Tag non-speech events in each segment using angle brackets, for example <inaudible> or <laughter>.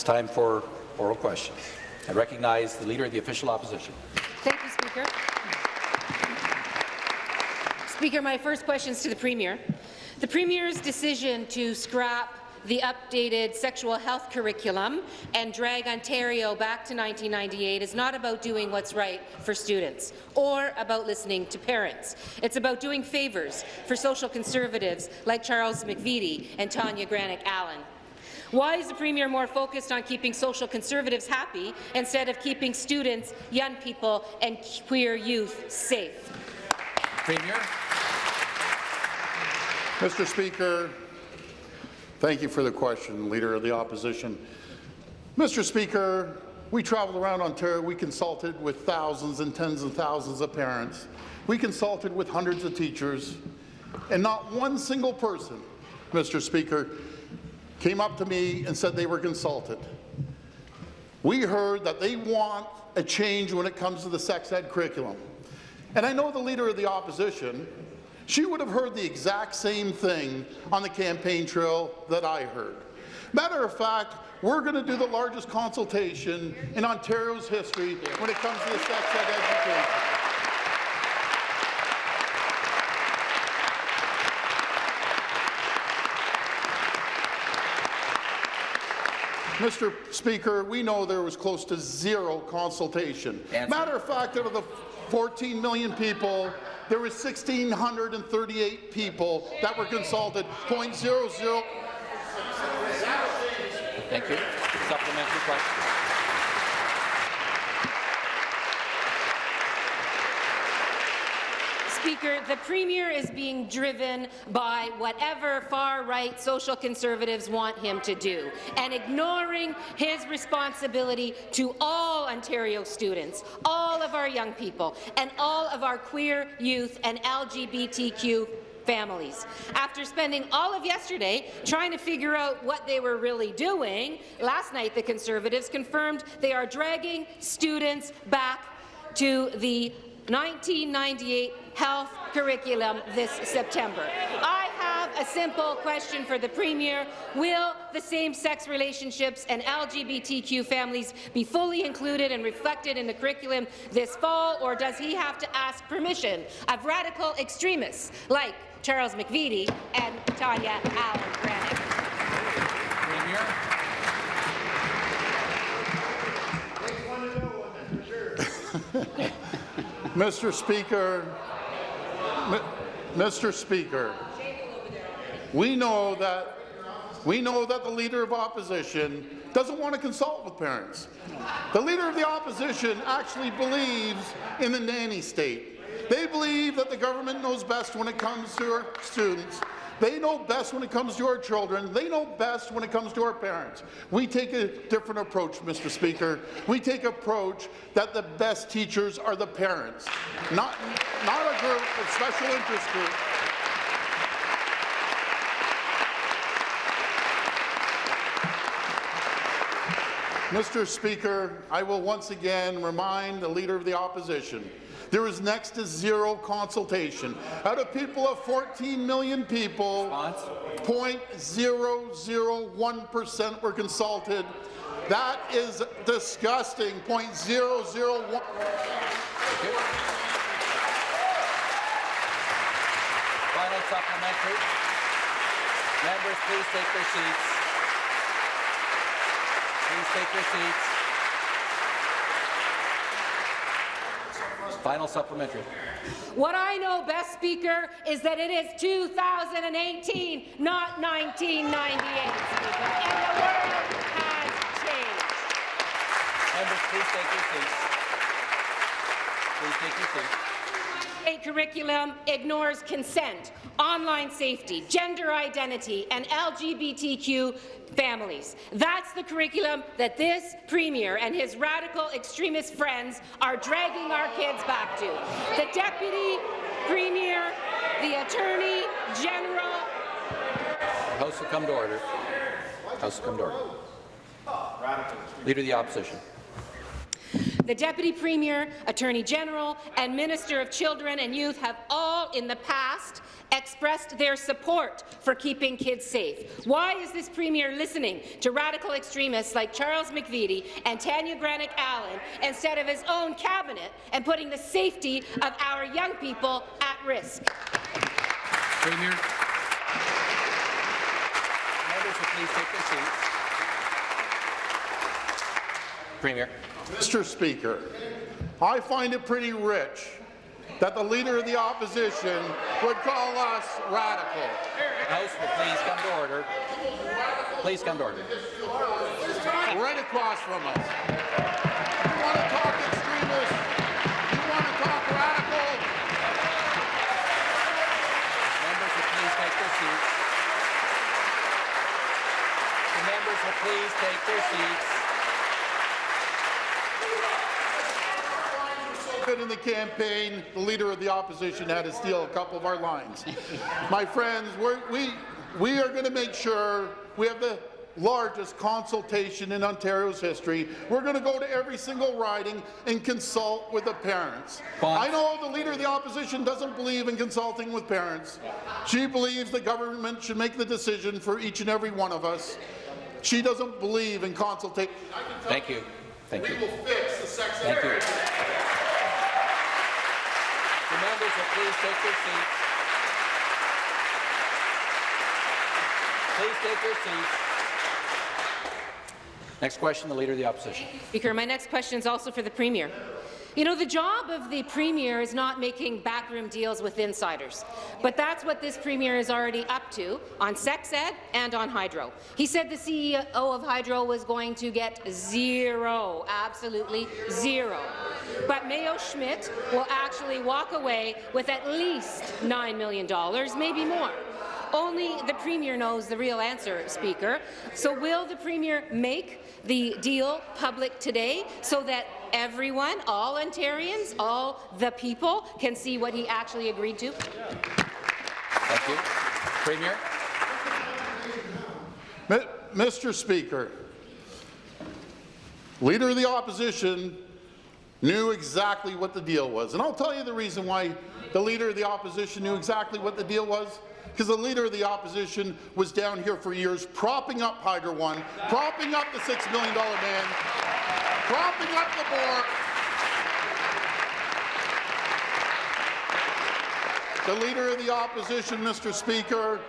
It's time for oral questions. I recognize the Leader of the Official Opposition. Thank you, Speaker. Speaker, my first question is to the Premier. The Premier's decision to scrap the updated sexual health curriculum and drag Ontario back to 1998 is not about doing what's right for students or about listening to parents. It's about doing favours for social conservatives like Charles McVety and Tanya Granic Allen. Why is the Premier more focused on keeping social conservatives happy instead of keeping students, young people and queer youth safe? Premier. Mr. Speaker, thank you for the question, Leader of the Opposition. Mr. Speaker, we traveled around Ontario. We consulted with thousands and tens of thousands of parents. We consulted with hundreds of teachers, and not one single person, Mr. Speaker, came up to me and said they were consulted. We heard that they want a change when it comes to the sex ed curriculum. And I know the Leader of the Opposition, she would have heard the exact same thing on the campaign trail that I heard. Matter of fact, we're going to do the largest consultation in Ontario's history when it comes to the sex ed education. Mr. Speaker, we know there was close to zero consultation. Matter of fact, out of the 14 million people, there was 1,638 people that were consulted, 0.00. Thank you. Supplementary question. Speaker, the Premier is being driven by whatever far-right social conservatives want him to do, and ignoring his responsibility to all Ontario students, all of our young people, and all of our queer youth and LGBTQ families. After spending all of yesterday trying to figure out what they were really doing, last night the Conservatives confirmed they are dragging students back to the 1998 health curriculum this September. I have a simple question for the Premier. Will the same-sex relationships and LGBTQ families be fully included and reflected in the curriculum this fall, or does he have to ask permission of radical extremists like Charles McVety and Tanya Allen Granic? Premier. <laughs> Mr. Speaker, Mr. Speaker, we know that we know that the Leader of Opposition doesn't want to consult with parents. The Leader of the Opposition actually believes in the nanny state. They believe that the government knows best when it comes to our students. They know best when it comes to our children. They know best when it comes to our parents. We take a different approach, Mr. Speaker. We take approach that the best teachers are the parents, not, not a group, a special interest group. Mr. Speaker, I will once again remind the Leader of the Opposition there was next to zero consultation. Out of people of 14 million people, 0.001% were consulted. That is disgusting. 0.001. Final supplementary. Members, please take their seats. Please take your seats. Final supplementary. What I know best, Speaker, is that it is 2018, not 1998, Speaker, and the world has changed. Members, please take your seats. Please take your seats. A curriculum ignores consent, online safety, gender identity, and LGBTQ families. That's the curriculum that this Premier and his radical extremist friends are dragging our kids back to. The Deputy Premier, the Attorney General. House will come to order. House will come to order. Leader of the Opposition. The Deputy Premier, Attorney General, and Minister of Children and Youth have all in the past expressed their support for keeping kids safe. Why is this Premier listening to radical extremists like Charles McVety and Tanya Granic Allen instead of his own cabinet and putting the safety of our young people at risk? Premier. Members will please take their seats. Premier. Mr. Speaker, I find it pretty rich that the Leader of the Opposition would call us radical. House will please come to order. Please come to order. Right across from us. You want to talk extremist? You want to talk radical? Members will please take their seats. The members will please take their seats. Good in the campaign, the Leader of the Opposition had to steal a couple of our lines. <laughs> My friends, we're, we, we are going to make sure we have the largest consultation in Ontario's history. We're going to go to every single riding and consult with the parents. I know the Leader of the Opposition doesn't believe in consulting with parents. She believes the government should make the decision for each and every one of us. She doesn't believe in consultation. Thank you. Thank you. We will fix the sex Thank will please take their seats. Please take your seats. Next question, the Leader of the Opposition. Speaker, my next question is also for the Premier. You know, the job of the Premier is not making backroom deals with insiders, but that's what this Premier is already up to on sex ed and on Hydro. He said the CEO of Hydro was going to get zero, absolutely zero. But Mayo Schmidt will actually walk away with at least $9 million, maybe more. Only the Premier knows the real answer, Speaker. So will the Premier make the deal public today so that everyone, all Ontarians, all the people can see what he actually agreed to? Thank you. Premier. Mr. Speaker, Leader of the Opposition knew exactly what the deal was. And I'll tell you the reason why the Leader of the Opposition knew exactly what the deal was. Because the Leader of the Opposition was down here for years propping up Hydro One, propping up the $6 million man, propping up the board. The Leader of the Opposition, Mr. Speaker,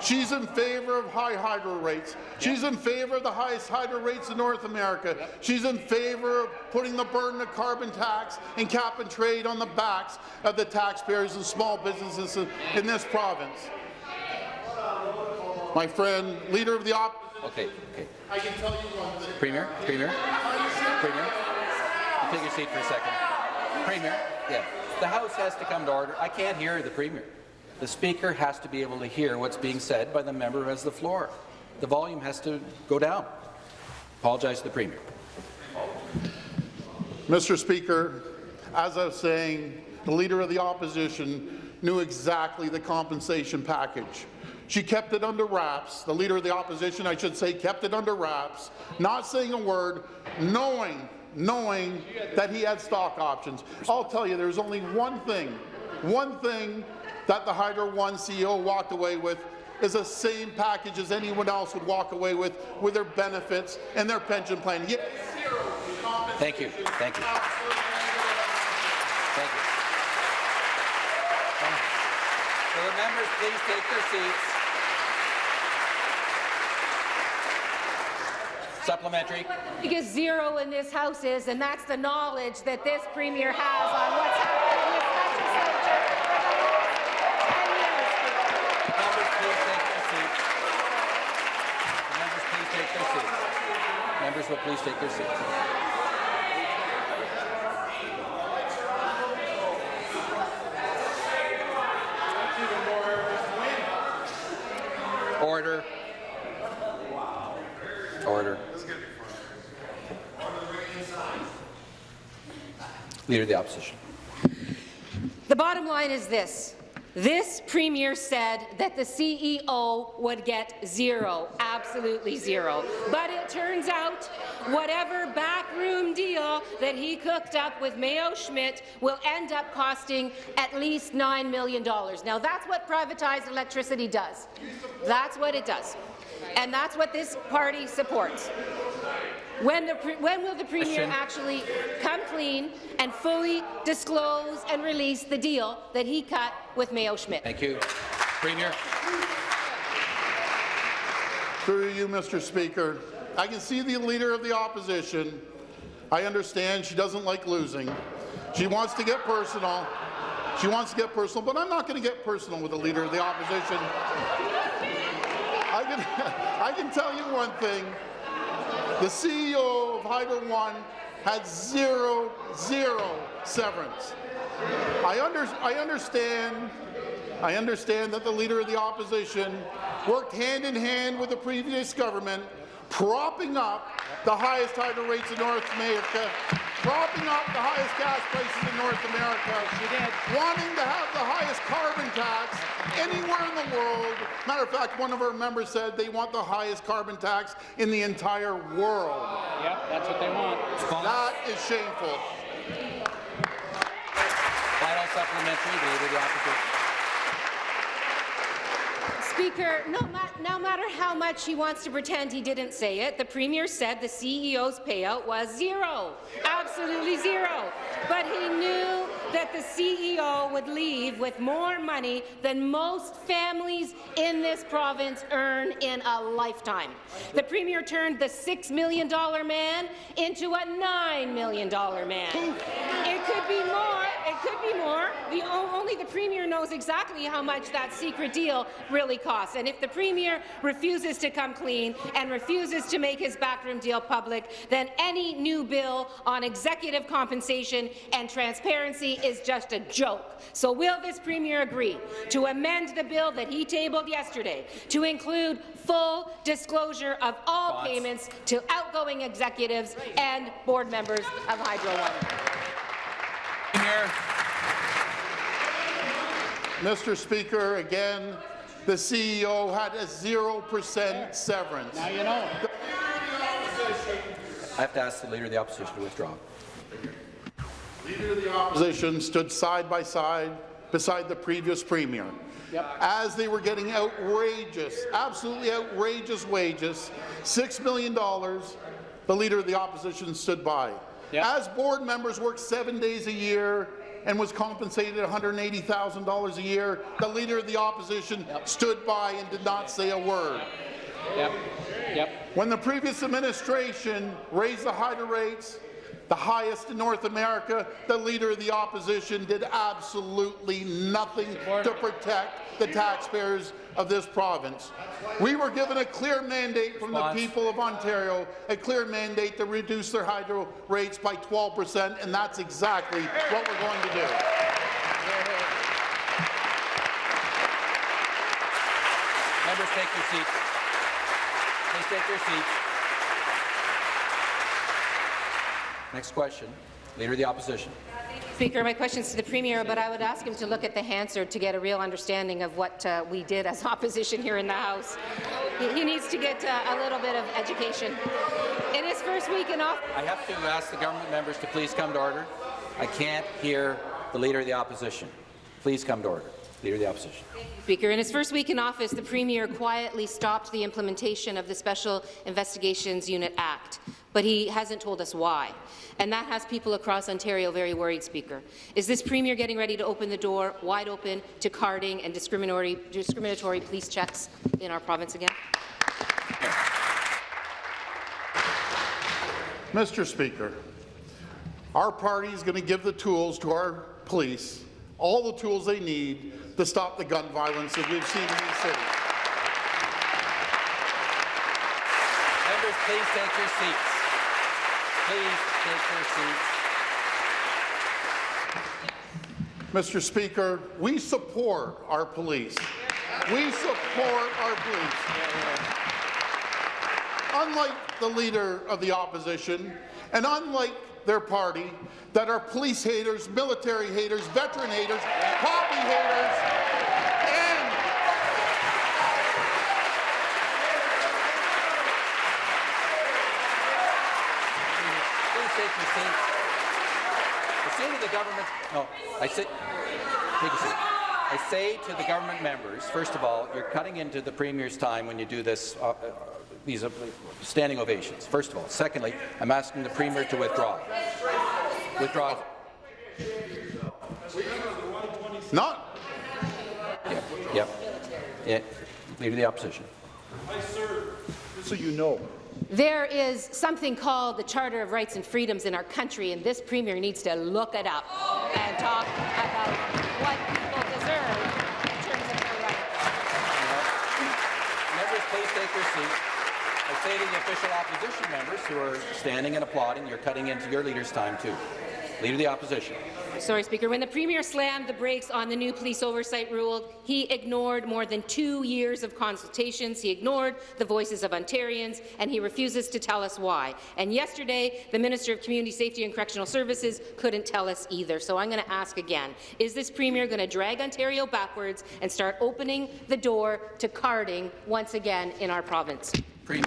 She's in favor of high hydro rates. She's in favor of the highest hydro rates in North America. She's in favor of putting the burden of carbon tax and cap and trade on the backs of the taxpayers and small businesses in- this province. My friend, leader of the op, Okay, okay. I can tell you one thing. Premier, Premier, Premier. You Take your seat for a second. Premier, yeah. The House has to come to order. I can't hear the Premier. The Speaker has to be able to hear what's being said by the member who has the floor. The volume has to go down. Apologize to the Premier. Mr. Speaker, as I was saying, the Leader of the Opposition knew exactly the compensation package. She kept it under wraps. The Leader of the Opposition, I should say, kept it under wraps, not saying a word, knowing, knowing that he had stock options. I'll tell you, there's only one thing, one thing that the Hydro One CEO walked away with is the same package as anyone else would walk away with, with their benefits and their pension plan. He- Thank you. Thank you. Thank you. Will the members please take their seats? Supplementary. Because zero in this House is, and that's the knowledge that this Premier has on what's happening in this legislature for the last 10 years. Members, please take their seats. The members, please take their seats. Members will please take their seats. Order. Order. Of the Opposition. The bottom line is this. This Premier said that the CEO would get zero, absolutely absolutely zero. But it turns out whatever backroom deal that he cooked up with Mayo Schmidt will end up costing at least $9 million. Now, that's what privatized electricity does. That's what it does. And that's what this party supports. When, the, when, will the Premier Question. actually come clean and fully disclose and release the deal that he cut with Mayo Schmidt? Thank you. Premier. Through you, Mr. Speaker, I can see the Leader of the Opposition. I understand she doesn't like losing. She wants to get personal. She wants to get personal, but I'm not going to get personal with the Leader of the Opposition. I can, <laughs> I can tell you one thing. The CEO of Hydro One had zero, zero severance. I, under, I understand I understand that the Leader of the Opposition worked hand in hand with the previous government, propping up the highest hydro rates in North America, propping up the highest gas prices in North America, wanting to have the highest carbon tax anywhere in the world. Matter of fact, one of our members said they want the highest carbon tax in the entire world. Yep, that's what they want. That is shameful. Final supplementary, the Leader the Opposition. Speaker, no, ma no matter how much he wants to pretend he didn't say it, the Premier said the CEO's payout was zero, absolutely zero. But he knew that the CEO would leave with more money than most families in this province earn in a lifetime. The Premier turned the $6 million man into a $9 million man. It could be more. It could be more. The, only the Premier knows exactly how much that secret deal really costs. And if the Premier refuses to come clean and refuses to make his backroom deal public, then any new bill on executive compensation and transparency is just a joke. So will this Premier agree to amend the bill that he tabled yesterday to include full disclosure of all Thoughts? payments to outgoing executives and board members of Hydro One? Premier. Mr. Speaker, again, the CEO had a 0% severance. Now you know. I have to ask the Leader of the Opposition to withdraw. Leader of the Opposition stood side by side beside the previous Premier. Yep. As they were getting outrageous, absolutely outrageous wages, $6 million, the Leader of the Opposition stood by. Yep. As board members worked seven days a year and was compensated $180,000 a year, the Leader of the Opposition stood by and did not say a word. Yep. Yep. When the previous administration raised the hydro rates, the highest in North America, the Leader of the Opposition did absolutely nothing to protect the taxpayers of this province. We were given a clear mandate from the people of Ontario, a clear mandate to reduce their hydro rates by 12 percent, and that's exactly what we're going to do. Members, take your seats. Please take your seats. Next question. Leader of the Opposition. Speaker, my question is to the Premier, but I would ask him to look at the Hansard to get a real understanding of what uh, we did as <laughs> opposition here in the House. He, he needs to get uh, a little bit of education. In his first week in office, I have to ask the government members to please come to order. I can't hear the Leader of the Opposition. Please come to order. Leader of the Opposition. Speaker, in his first week in office, the Premier quietly stopped the implementation of the Special Investigations Unit Act, but he hasn't told us why. And that has people across Ontario very worried, Speaker. Is this Premier getting ready to open the door wide open to carding and discriminatory, discriminatory police checks in our province again? Mr. Speaker, our party is going to give the tools to our police, all the tools they need to stop the gun violence that we've seen in these cities. Members, please take your seats. Please take your seats. Mr. Speaker, we support our police. We support our police. Unlike the leader of the opposition, and unlike their party, that are police haters, military haters, veteran haters, poppy haters, and Please take your seat. I say to the government, no, I say, take a seat. I say to the government members, first of all, you're cutting into the Premier's time when you do this, uh, uh, these uh, standing ovations, first of all. Secondly, I'm asking the Premier to withdraw. Withdraw. Not, Yep, yep. Yeah. Leader of the Opposition. I serve, just so you know. There is something called the Charter of Rights and Freedoms in our country, and this Premier needs to look it up and talk about what people deserve in terms of their rights. Members, please take your seats. I say to the official opposition members who are standing and applauding, you're cutting into your leader's time too. Leader of the Opposition. Sorry, Speaker. When the Premier slammed the brakes on the new police oversight rule, he ignored more than two years of consultations. He ignored the voices of Ontarians, and he refuses to tell us why. And yesterday, the Minister of Community Safety and Correctional Services couldn't tell us either. So I'm going to ask again, is this Premier going to drag Ontario backwards and start opening the door to carding once again in our province? Premier.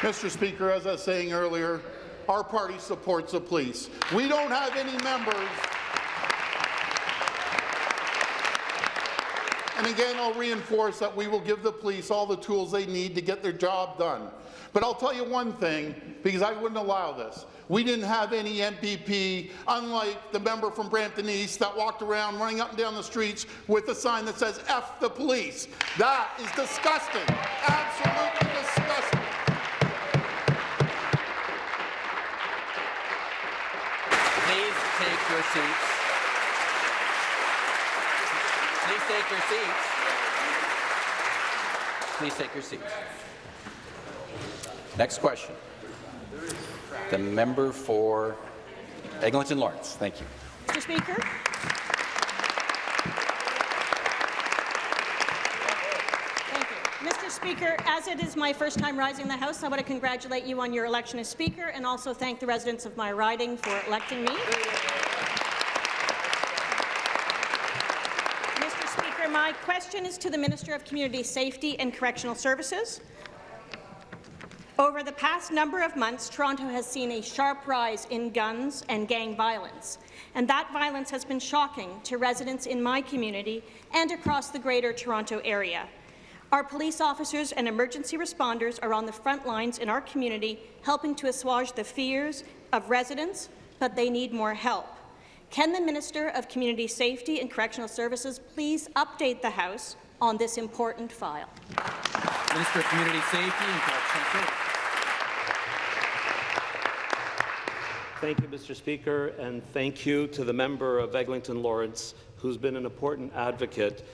Mr. Speaker, as I was saying earlier, our party supports the police. We don't have any members. And again, I'll reinforce that we will give the police all the tools they need to get their job done. But I'll tell you one thing, because I wouldn't allow this. We didn't have any MPP, unlike the member from Brampton East that walked around running up and down the streets with a sign that says F the police. That is disgusting. Absolutely disgusting. Please take your seats. Please take your seats. Please take your seats. Next question. The member for Eglinton Lawrence. Thank you. Mr. Speaker. Thank you. Mr. Speaker, as it is my first time rising in the House, I want to congratulate you on your election as Speaker and also thank the residents of my riding for electing me. Mr. Speaker, my question is to the Minister of Community Safety and Correctional Services. Over the past number of months, Toronto has seen a sharp rise in guns and gang violence, and that violence has been shocking to residents in my community and across the Greater Toronto Area. Our police officers and emergency responders are on the front lines in our community, helping to assuage the fears of residents, but they need more help. Can the Minister of Community Safety and Correctional Services please update the House on this important file? Minister of Community Safety and Correctional Services. Thank you, Mr. Speaker, and thank you to the member of Eglinton Lawrence, who's been an important advocate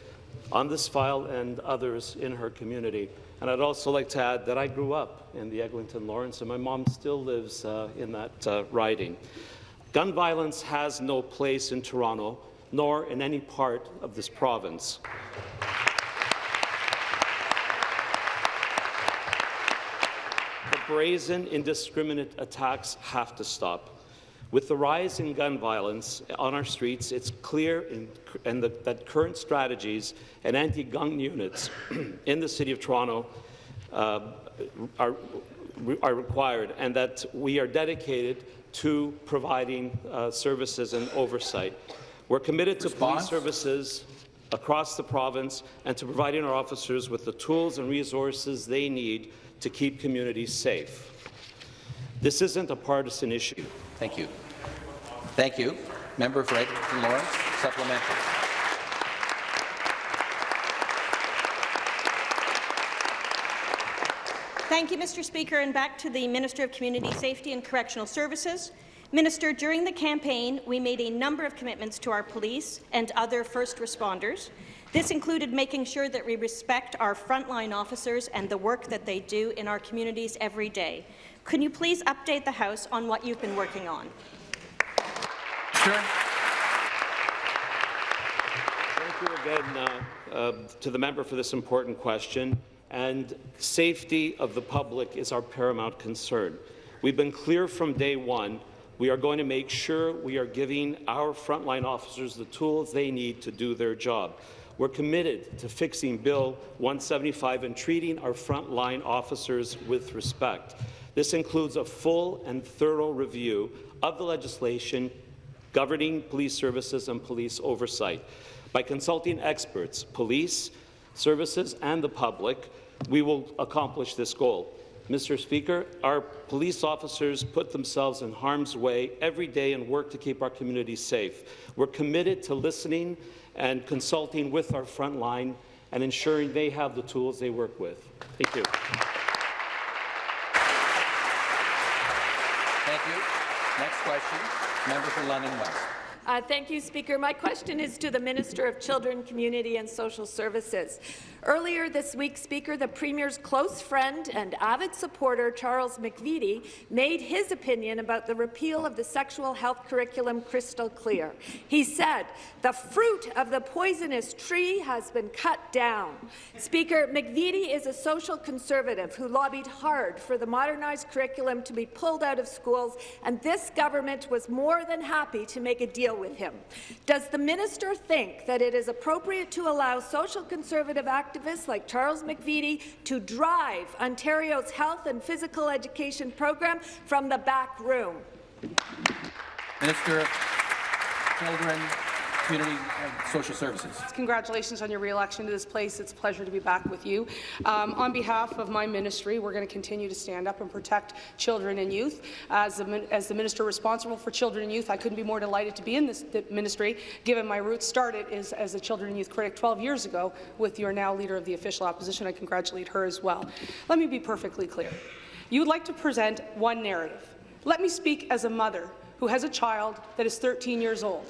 on this file and others in her community. And I'd also like to add that I grew up in the Eglinton Lawrence, and my mom still lives uh, in that uh, riding. Gun violence has no place in Toronto, nor in any part of this province. The brazen, indiscriminate attacks have to stop. With the rise in gun violence on our streets, it's clear in, and the, that current strategies and anti-gun units <clears throat> in the City of Toronto uh, are, are required and that we are dedicated to providing uh, services and oversight. We're committed to police services across the province and to providing our officers with the tools and resources they need to keep communities safe. This isn't a partisan issue. Thank you. Thank you. Member for Eglinton Lawrence, supplementary. Thank you, Mr. Speaker, and back to the Minister of Community Safety and Correctional Services. Minister, during the campaign, we made a number of commitments to our police and other first responders. This included making sure that we respect our frontline officers and the work that they do in our communities every day. Can you please update the House on what you've been working on? Sure. Thank you again uh, uh, to the member for this important question. And safety of the public is our paramount concern. We've been clear from day one. We are going to make sure we are giving our frontline officers the tools they need to do their job. We're committed to fixing Bill 175 and treating our frontline officers with respect. This includes a full and thorough review of the legislation governing police services and police oversight. By consulting experts, police, services, and the public, we will accomplish this goal. Mr. Speaker, our police officers put themselves in harm's way every day and work to keep our communities safe. We're committed to listening and consulting with our front line and ensuring they have the tools they work with. Thank you. Thank you. Next question, member for London West. Uh, thank you, Speaker. My question is to the Minister of Children, Community and Social Services. Earlier this week, Speaker, the Premier's close friend and avid supporter, Charles McVety, made his opinion about the repeal of the sexual health curriculum crystal clear. He said, the fruit of the poisonous tree has been cut down. Speaker, McVety is a social conservative who lobbied hard for the modernized curriculum to be pulled out of schools, and this government was more than happy to make a deal with him. Does the minister think that it is appropriate to allow social conservative activists like Charles McVety to drive Ontario's health and physical education program from the back room? Minister Children, Community and Social Services. Congratulations on your re-election to this place. It's a pleasure to be back with you. Um, on behalf of my ministry, we're going to continue to stand up and protect children and youth. As the, as the minister responsible for children and youth, I couldn't be more delighted to be in this ministry, given my roots started as a children and youth critic 12 years ago with your now leader of the official opposition. I congratulate her as well. Let me be perfectly clear. You would like to present one narrative. Let me speak as a mother who has a child that is 13 years old.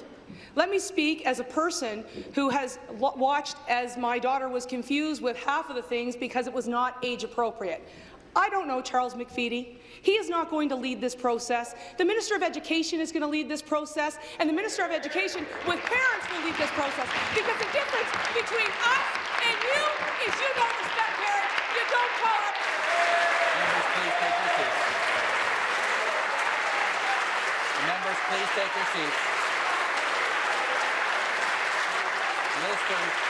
Let me speak as a person who has watched as my daughter was confused with half of the things because it was not age appropriate. I don't know Charles McVety. He is not going to lead this process. The Minister of Education is going to lead this process, and the Minister of Education with parents will lead this process. Because the difference between us and you is you don't respect parents, you don't call up. Members, please take your seats. Will come.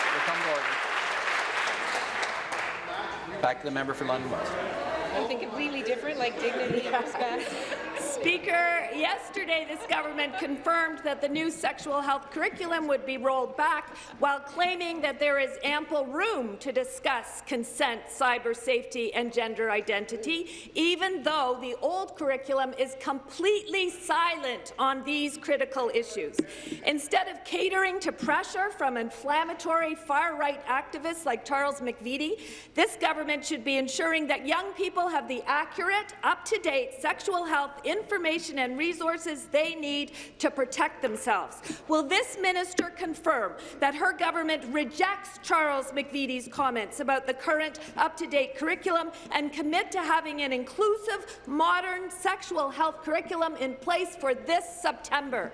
Back to the member for London West. Something completely different, like dignity <laughs> and respect. Speaker, yesterday this government confirmed that the new sexual health curriculum would be rolled back while claiming that there is ample room to discuss consent, cyber safety and gender identity, even though the old curriculum is completely silent on these critical issues. Instead of catering to pressure from inflammatory far-right activists like Charles McVety, this government should be ensuring that young people have the accurate, up-to-date sexual health information information and resources they need to protect themselves. Will this minister confirm that her government rejects Charles McVety's comments about the current up-to-date curriculum and commit to having an inclusive, modern sexual health curriculum in place for this September?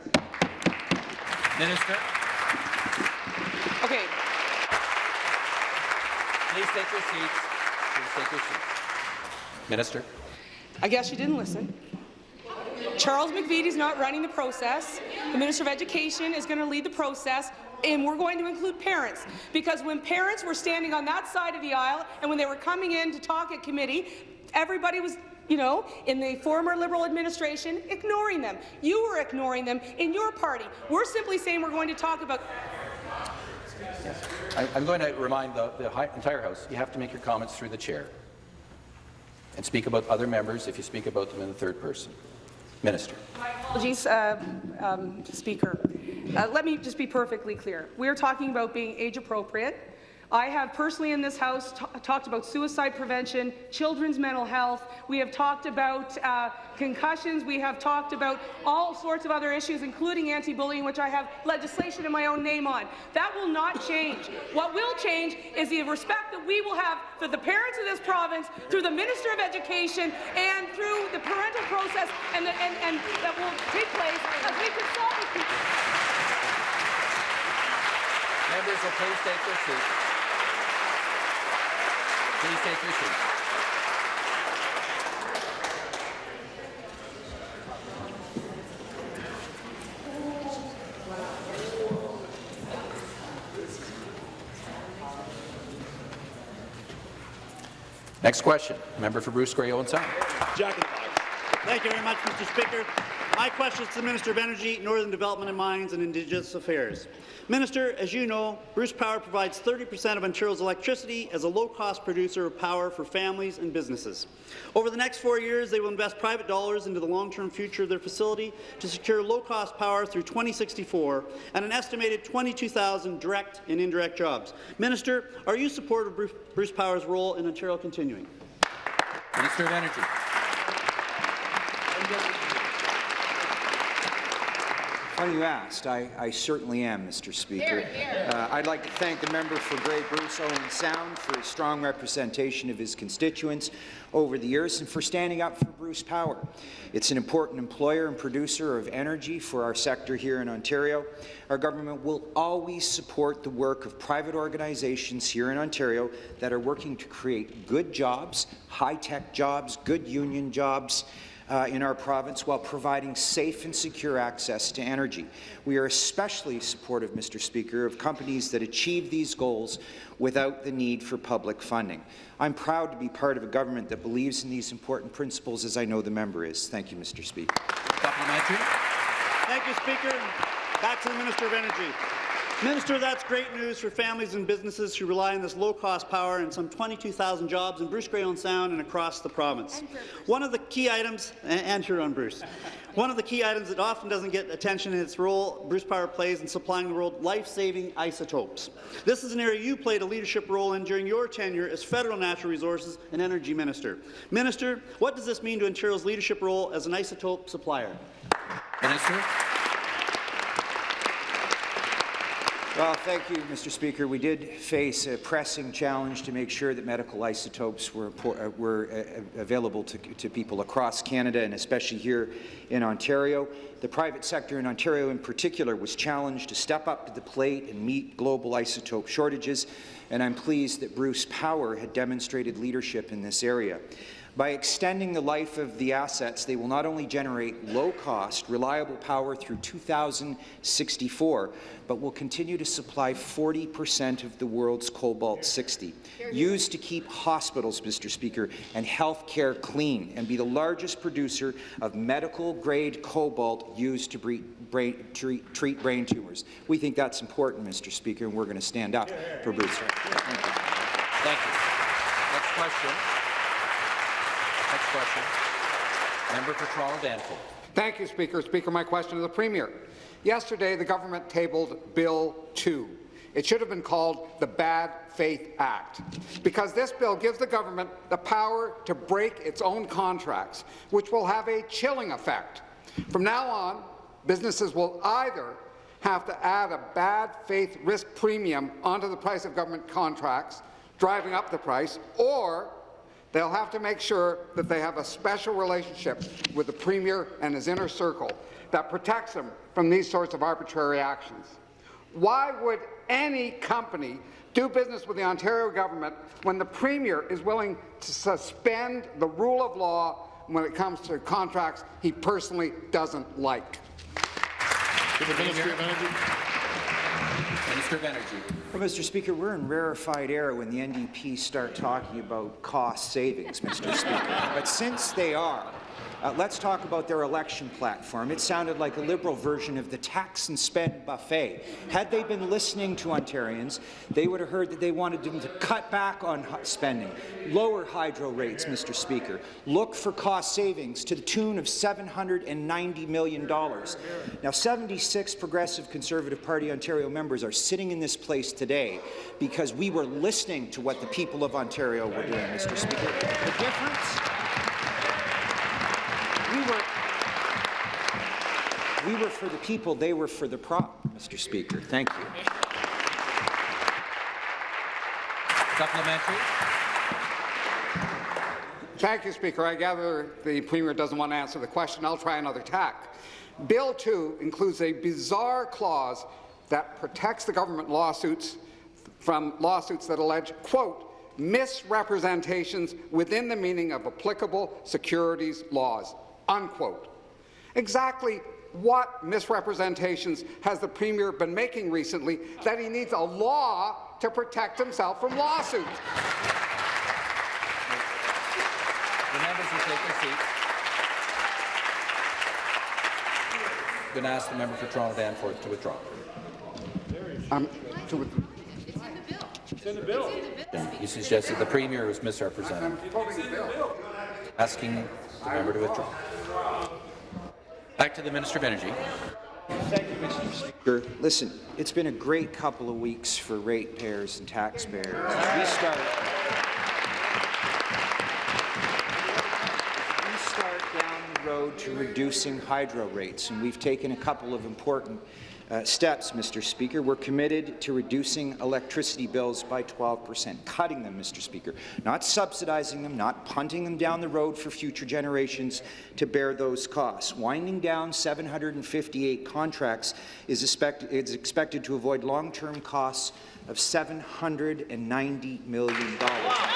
Minister. Okay. Please take your seats. Please take your seats. Minister. I guess you didn't listen. Charles McVety is not running the process. The Minister of Education is going to lead the process and we're going to include parents because when parents were standing on that side of the aisle and when they were coming in to talk at committee, everybody was you know, in the former Liberal administration, ignoring them. You were ignoring them in your party. We're simply saying we're going to talk about Yes. I, am going to remind the, the entire House, you have to make your comments through the chair and speak about other members if you speak about them in the third person. Minister. My apologies, uh, um, Speaker. Uh, let me just be perfectly clear. We are talking about being age appropriate. I have personally in this House talked about suicide prevention, children's mental health. We have talked about uh, concussions. We have talked about all sorts of other issues, including anti-bullying, which I have legislation in my own name on. That will not change. What will change is the respect that we will have for the parents of this province, through the Minister of Education, and through the parental process, and, the, and, and that will take place as we. Members will please take their seats. Please take your seats. Next question, member for Bruce Grey Owen Sound. Thank you very much, Mr. Speaker. My question is to the Minister of Energy, Northern Development and Mines and Indigenous Affairs. Minister, as you know, Bruce Power provides 30% of Ontario's electricity as a low-cost producer of power for families and businesses. Over the next four years, they will invest private dollars into the long-term future of their facility to secure low-cost power through 2064 and an estimated 22,000 direct and indirect jobs. Minister, are you supportive of Bruce Power's role in Ontario continuing? Minister of Energy. Funny you asked. I, I certainly am, Mr. Speaker. Uh, I'd like to thank the member for Grey Bruce Owen Sound for his strong representation of his constituents over the years and for standing up for Bruce Power. It's an important employer and producer of energy for our sector here in Ontario. Our government will always support the work of private organizations here in Ontario that are working to create good jobs, high-tech jobs, good union jobs, uh, in our province while providing safe and secure access to energy. We are especially supportive, Mr. Speaker, of companies that achieve these goals without the need for public funding. I'm proud to be part of a government that believes in these important principles, as I know the member is. Thank you, Mr. Speaker. Supplementary. Thank you, Speaker. Back to the Minister of Energy. Minister, that's great news for families and businesses who rely on this low-cost power and some 22,000 jobs in Bruce Grey Owen Sound and across the province. One of the key items, and here on Bruce, <laughs> one of the key items that often doesn't get attention in its role Bruce Power plays in supplying the world life-saving isotopes. This is an area you played a leadership role in during your tenure as Federal Natural Resources and Energy Minister. Minister, what does this mean to Ontario's leadership role as an isotope supplier? Minister. Well, thank you, Mr. Speaker. We did face a pressing challenge to make sure that medical isotopes were, uh, were uh, available to, to people across Canada and especially here in Ontario. The private sector in Ontario in particular was challenged to step up to the plate and meet global isotope shortages, and I'm pleased that Bruce Power had demonstrated leadership in this area. By extending the life of the assets, they will not only generate low-cost, reliable power through 2064, but will continue to supply 40 percent of the world's cobalt-60, used to keep hospitals, Mr. Speaker, and health care clean, and be the largest producer of medical-grade cobalt used to brain, treat, treat brain tumors. We think that's important, Mr. Speaker, and we're going to stand up for Bruce. Thank you. Thank you. Next question. Next question. Member for Toronto Danforth. Thank you, Speaker. Speaker, my question to the Premier. Yesterday, the government tabled Bill 2. It should have been called the Bad Faith Act, because this bill gives the government the power to break its own contracts, which will have a chilling effect. From now on, businesses will either have to add a bad faith risk premium onto the price of government contracts, driving up the price, or They'll have to make sure that they have a special relationship with the Premier and his inner circle that protects them from these sorts of arbitrary actions. Why would any company do business with the Ontario government when the Premier is willing to suspend the rule of law when it comes to contracts he personally doesn't like? Minister of Energy. Well, Mr. Speaker, we're in rarefied air when the NDP start talking about cost savings, Mr. Speaker. But since they are, uh, let's talk about their election platform. It sounded like a Liberal version of the tax and spend buffet. Had they been listening to Ontarians, they would have heard that they wanted them to cut back on spending, lower hydro rates, Mr. Speaker, look for cost savings to the tune of $790 million. Now, 76 Progressive Conservative Party Ontario members are sitting in this place today because we were listening to what the people of Ontario were doing, Mr. Speaker. The difference we were, we were for the people, they were for the prop, Mr. Speaker. Thank you. Supplementary. Thank you, Speaker. I gather the Premier doesn't want to answer the question. I'll try another tack. Bill 2 includes a bizarre clause that protects the government lawsuits from lawsuits that allege, quote, misrepresentations within the meaning of applicable securities laws, unquote. Exactly what misrepresentations has the Premier been making recently that he needs a law to protect himself from lawsuits? you take your seat. I'm going to ask the member for Toronto Danforth to withdraw. Um, to with- You suggested the Premier was misrepresented. I'm the bill. Asking the member to withdraw. Back to the Minister of Energy. Thank you, Mr. Speaker. Listen, it's been a great couple of weeks for ratepayers and taxpayers. We start, we start down the road to reducing hydro rates, and we've taken a couple of important uh, steps, Mr. Speaker. We're committed to reducing electricity bills by 12 percent, cutting them, Mr. Speaker, not subsidizing them, not punting them down the road for future generations to bear those costs. Winding down 758 contracts is, expect is expected to avoid long-term costs of $790 million. Wow.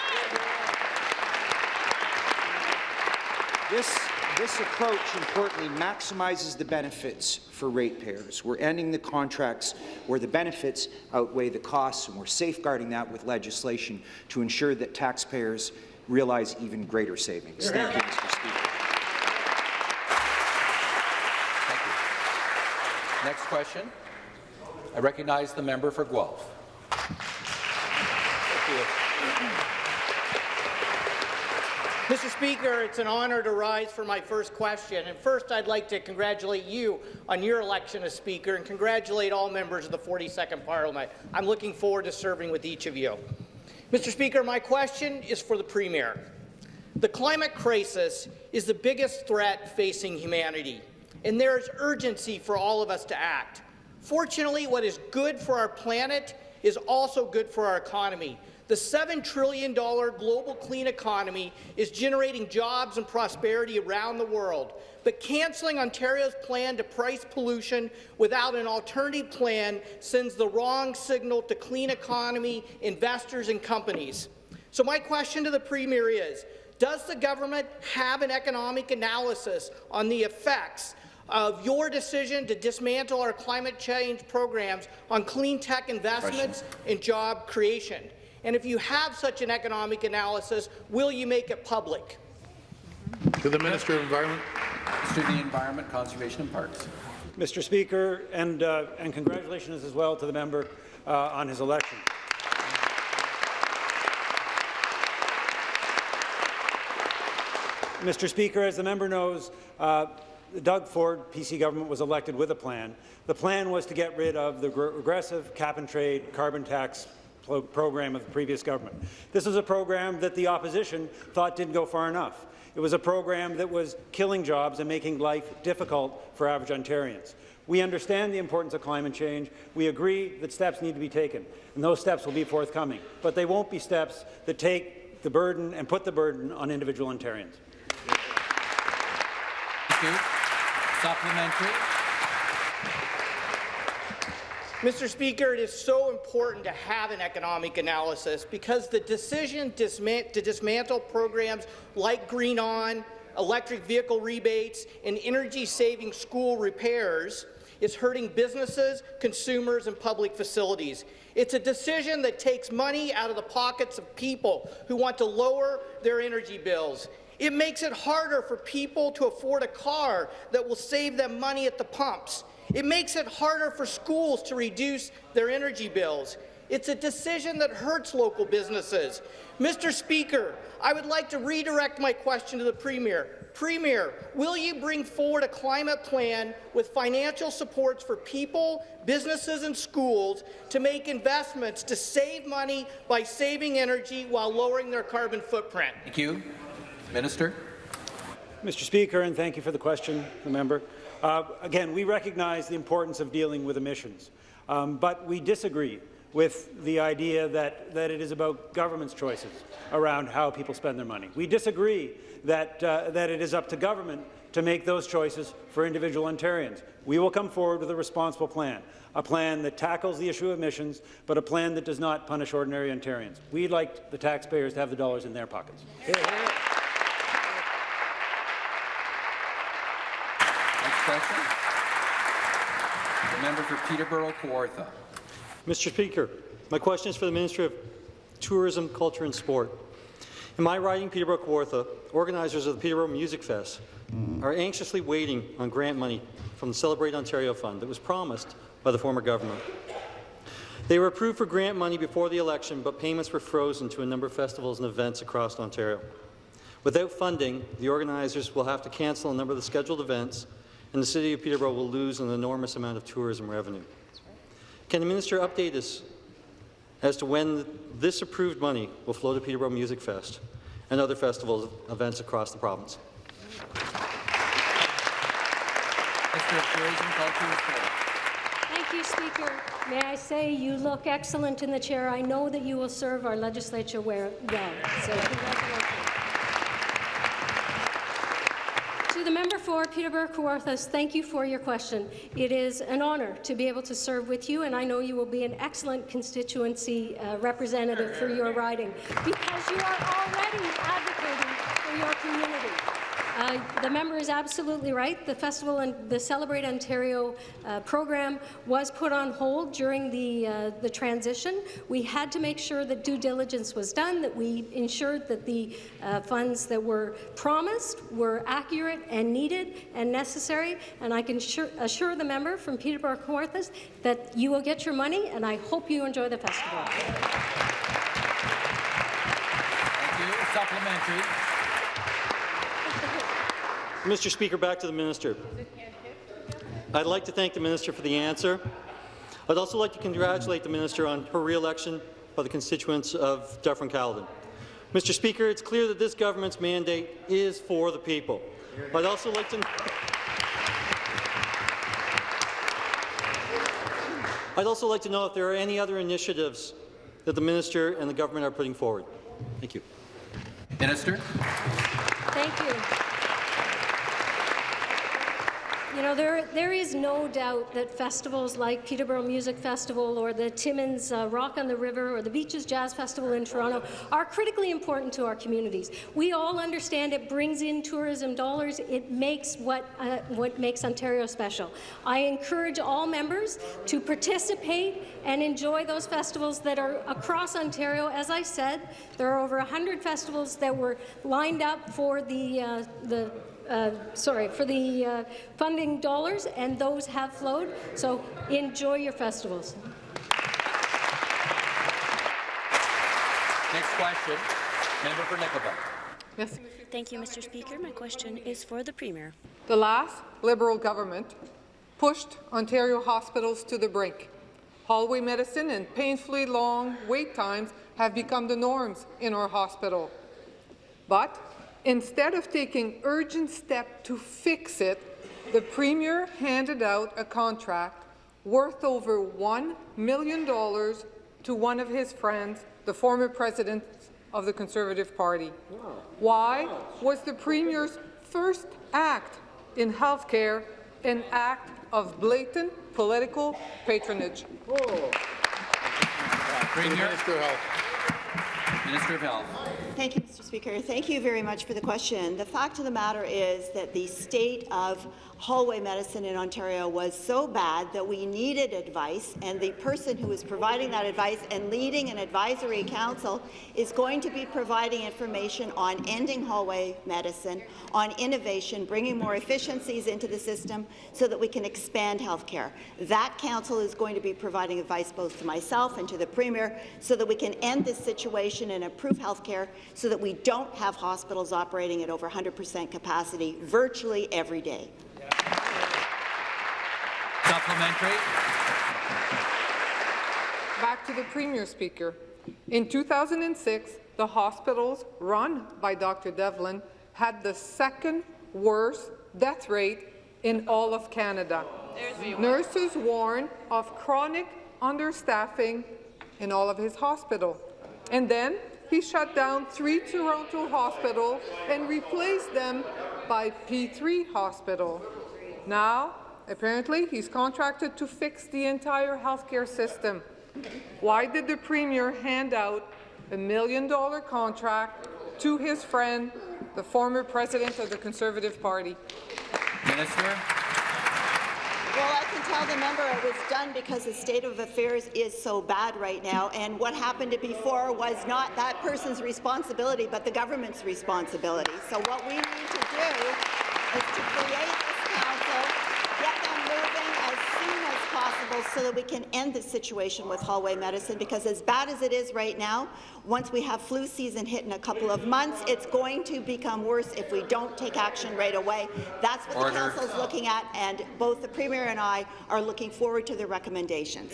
This, this approach, importantly, maximizes the benefits for ratepayers. We're ending the contracts where the benefits outweigh the costs, and we're safeguarding that with legislation to ensure that taxpayers realize even greater savings. Thank you, Mr. Speaker. Thank you. Next question. I recognize the member for Guelph. Mr. Speaker, it's an honour to rise for my first question. And first, I'd like to congratulate you on your election as Speaker and congratulate all members of the 42nd Parliament. I'm looking forward to serving with each of you. Mr. Speaker, my question is for the Premier. The climate crisis is the biggest threat facing humanity, and there is urgency for all of us to act. Fortunately, what is good for our planet is also good for our economy. The $7 trillion global clean economy is generating jobs and prosperity around the world. But cancelling Ontario's plan to price pollution without an alternative plan sends the wrong signal to clean economy investors and companies. So my question to the Premier is, does the government have an economic analysis on the effects of your decision to dismantle our climate change programs on clean tech investments and job creation? And if you have such an economic analysis, will you make it public? To the Minister of Environment. Minister of the Environment, Conservation and Parks. Mr. Speaker, and, uh, and congratulations as well to the member uh, on his election. Mr. Speaker, as the member knows, uh, Doug Ford PC government was elected with a plan. The plan was to get rid of the regressive cap-and-trade carbon tax program of the previous government. This was a program that the opposition thought didn't go far enough. It was a program that was killing jobs and making life difficult for average Ontarians. We understand the importance of climate change. We agree that steps need to be taken, and those steps will be forthcoming. But they won't be steps that take the burden and put the burden on individual Ontarians. Thank you. Supplementary. Mr. Speaker, it is so important to have an economic analysis because the decision to dismantle programs like GreenON, electric vehicle rebates, and energy-saving school repairs is hurting businesses, consumers, and public facilities. It's a decision that takes money out of the pockets of people who want to lower their energy bills. It makes it harder for people to afford a car that will save them money at the pumps. It makes it harder for schools to reduce their energy bills. It's a decision that hurts local businesses. Mr. Speaker, I would like to redirect my question to the Premier. Premier, will you bring forward a climate plan with financial supports for people, businesses and schools to make investments to save money by saving energy while lowering their carbon footprint? Thank you. Minister. Mr. Speaker, and thank you for the question, the member. Uh, again, we recognize the importance of dealing with emissions, um, but we disagree with the idea that, that it is about government's choices around how people spend their money. We disagree that, uh, that it is up to government to make those choices for individual Ontarians. We will come forward with a responsible plan, a plan that tackles the issue of emissions, but a plan that does not punish ordinary Ontarians. We'd like the taxpayers to have the dollars in their pockets. Question. The member for Peterborough Kawartha. Mr. Speaker, my question is for the Minister of Tourism, Culture and Sport. In my riding, Peterborough Kawartha, organizers of the Peterborough Music Fest are anxiously waiting on grant money from the Celebrate Ontario Fund that was promised by the former government. They were approved for grant money before the election, but payments were frozen to a number of festivals and events across Ontario. Without funding, the organizers will have to cancel a number of the scheduled events, and the City of Peterborough will lose an enormous amount of tourism revenue. Can the minister update us as to when this approved money will flow to Peterborough Music Fest and other festivals events across the province? Thank you, Speaker. May I say you look excellent in the chair. I know that you will serve our legislature well. So congratulations. To the member for Peterborough Kawarthas, thank you for your question. It is an honour to be able to serve with you, and I know you will be an excellent constituency uh, representative for your riding because you are already advocating. Uh, the member is absolutely right. The festival and the Celebrate Ontario uh, program was put on hold during the, uh, the transition. We had to make sure that due diligence was done, that we ensured that the uh, funds that were promised were accurate and needed and necessary. And I can assure, assure the member from Peterborough Kawarthas that you will get your money, and I hope you enjoy the festival. Thank you. Supplementary. Mr. Speaker, back to the minister. I'd like to thank the minister for the answer. I'd also like to congratulate the minister on her re-election by the constituents of Dufferin-Caledon. Mr. Speaker, it's clear that this government's mandate is for the people. I'd also like to I'd also like to know if there are any other initiatives that the minister and the government are putting forward. Thank you. Minister. Thank you. You know, there, there is no doubt that festivals like Peterborough Music Festival or the Timmins uh, Rock on the River or the Beaches Jazz Festival in Toronto are critically important to our communities. We all understand it brings in tourism dollars. It makes what, uh, what makes Ontario special. I encourage all members to participate and enjoy those festivals that are across Ontario. As I said, there are over 100 festivals that were lined up for the, uh, the uh, sorry, for the uh, funding dollars, and those have flowed. So enjoy your festivals. Next question, member for Nickel Belt. Thank you, Mr. Speaker. My question is for the Premier. The last Liberal government pushed Ontario hospitals to the brink. Hallway medicine and painfully long wait times have become the norms in our hospital. But Instead of taking urgent steps to fix it, the Premier handed out a contract worth over $1 million to one of his friends, the former president of the Conservative Party. Wow. Why was the Premier's first act in health care an act of blatant political patronage? Oh. Premier. Minister of Health. Minister of Health. Thank you, Mr. Speaker. Thank you very much for the question. The fact of the matter is that the state of hallway medicine in Ontario was so bad that we needed advice, and the person who is providing that advice and leading an advisory council is going to be providing information on ending hallway medicine, on innovation, bringing more efficiencies into the system so that we can expand health care. That council is going to be providing advice both to myself and to the Premier so that we can end this situation and improve health care so that we don't have hospitals operating at over 100 percent capacity virtually every day. Supplementary. Back to the Premier, Speaker. In 2006, the hospitals run by Dr. Devlin had the second worst death rate in all of Canada. Nurses warn of chronic understaffing in all of his hospital. And then he shut down three Toronto hospitals and replaced them by P3 Hospital. Now, apparently, he's contracted to fix the entire healthcare system. Why did the Premier hand out a million-dollar contract to his friend, the former president of the Conservative Party? Minister. Well, I can tell the member it was done because the state of affairs is so bad right now, and what happened before was not that person's responsibility, but the government's responsibility. So what we need to do is to create this council, get them moving as soon as so that we can end the situation with hallway medicine, because as bad as it is right now, once we have flu season hit in a couple of months, it's going to become worse if we don't take action right away. That's what Order. the council is looking at, and both the Premier and I are looking forward to the recommendations.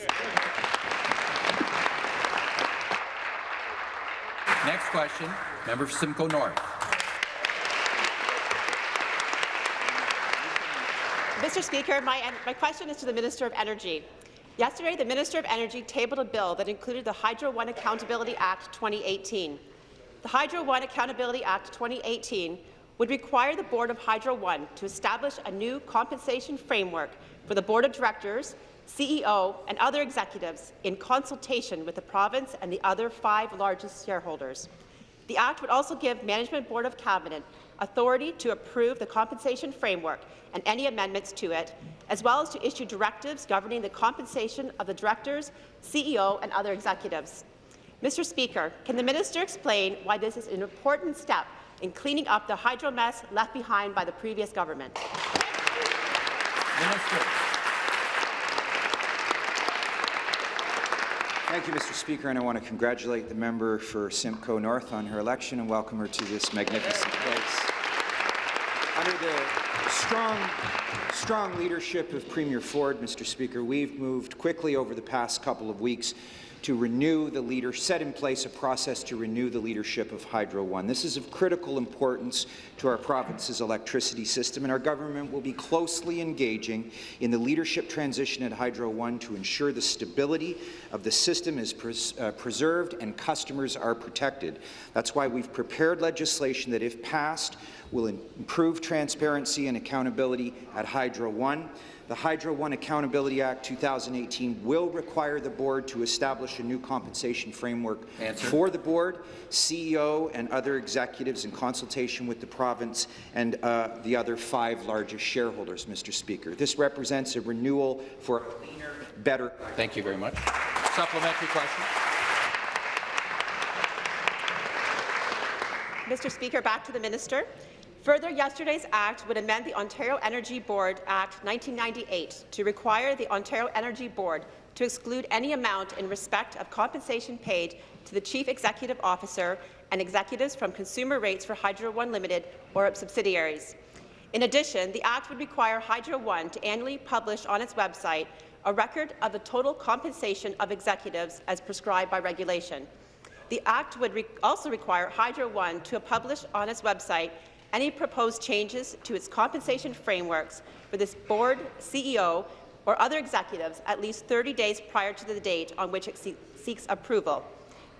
Next question, member for Simcoe North. Mr. Speaker, my, my question is to the Minister of Energy. Yesterday, the Minister of Energy tabled a bill that included the Hydro One Accountability Act 2018. The Hydro One Accountability Act 2018 would require the Board of Hydro One to establish a new compensation framework for the Board of Directors, CEO, and other executives in consultation with the province and the other five largest shareholders. The Act would also give Management Board of Cabinet authority to approve the compensation framework and any amendments to it, as well as to issue directives governing the compensation of the directors, CEO, and other executives. Mr. Speaker, can the minister explain why this is an important step in cleaning up the hydro mess left behind by the previous government? Minister. Thank you, Mr. Speaker, and I want to congratulate the member for Simcoe North on her election and welcome her to this magnificent place. Under the strong, strong leadership of Premier Ford, Mr. Speaker, we've moved quickly over the past couple of weeks to renew the leader, set in place a process to renew the leadership of Hydro One. This is of critical importance to our province's electricity system, and our government will be closely engaging in the leadership transition at Hydro One to ensure the stability of the system is pres uh, preserved and customers are protected. That's why we've prepared legislation that, if passed, will improve transparency and accountability at Hydro One. The Hydro One Accountability Act 2018 will require the board to establish a new compensation framework Answer. for the board, CEO, and other executives in consultation with the province and uh, the other five largest shareholders, Mr. Speaker. This represents a renewal for a cleaner, better. Thank you very much. Supplementary question. Mr. Speaker, back to the minister. Further, yesterday's Act would amend the Ontario Energy Board Act 1998 to require the Ontario Energy Board to exclude any amount in respect of compensation paid to the Chief Executive Officer and executives from consumer rates for Hydro One Limited or its subsidiaries. In addition, the Act would require Hydro One to annually publish on its website a record of the total compensation of executives as prescribed by regulation. The Act would re also require Hydro One to publish on its website any proposed changes to its compensation frameworks for this board, CEO, or other executives at least 30 days prior to the date on which it se seeks approval.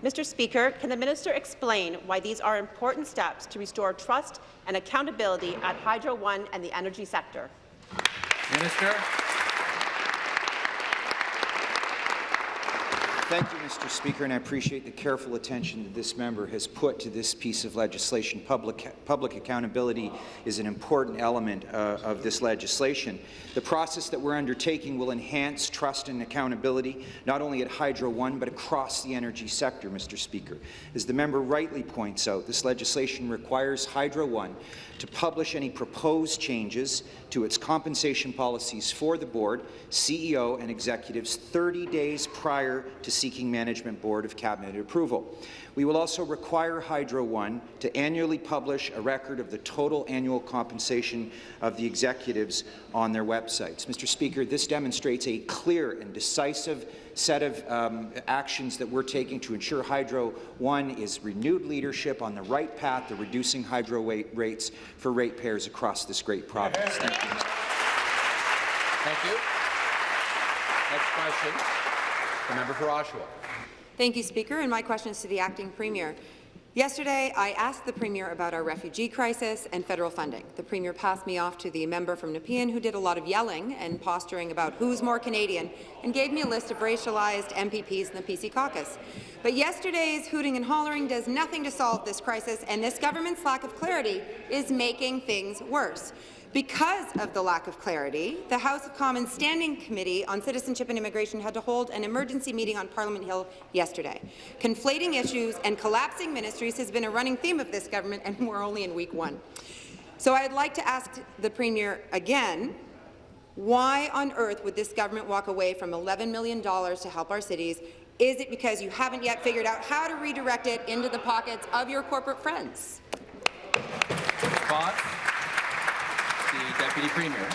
Mr. Speaker, can the minister explain why these are important steps to restore trust and accountability at Hydro One and the energy sector? Minister. Thank you, Mr. Speaker, and I appreciate the careful attention that this member has put to this piece of legislation. Public, public accountability is an important element uh, of this legislation. The process that we're undertaking will enhance trust and accountability, not only at Hydro One, but across the energy sector, Mr. Speaker. As the member rightly points out, this legislation requires Hydro One to publish any proposed changes to its compensation policies for the board, CEO, and executives 30 days prior to seeking Management Board of Cabinet approval. We will also require Hydro One to annually publish a record of the total annual compensation of the executives on their websites. Mr. Speaker, this demonstrates a clear and decisive set of um, actions that we're taking to ensure Hydro One is renewed leadership on the right path to reducing hydro rates for ratepayers across this great province. Thank you. Thank you. Next question, the member for Oshawa. Thank you, Speaker, and my question is to the Acting Premier. Yesterday, I asked the Premier about our refugee crisis and federal funding. The Premier passed me off to the member from Nepean who did a lot of yelling and posturing about who's more Canadian and gave me a list of racialized MPPs in the PC caucus. But yesterday's hooting and hollering does nothing to solve this crisis, and this government's lack of clarity is making things worse. Because of the lack of clarity, the House of Commons Standing Committee on Citizenship and Immigration had to hold an emergency meeting on Parliament Hill yesterday. Conflating issues and collapsing ministries has been a running theme of this government, and we're only in week one. So I'd like to ask the Premier again, why on earth would this government walk away from $11 million to help our cities? Is it because you haven't yet figured out how to redirect it into the pockets of your corporate friends? Response? The Deputy Premier.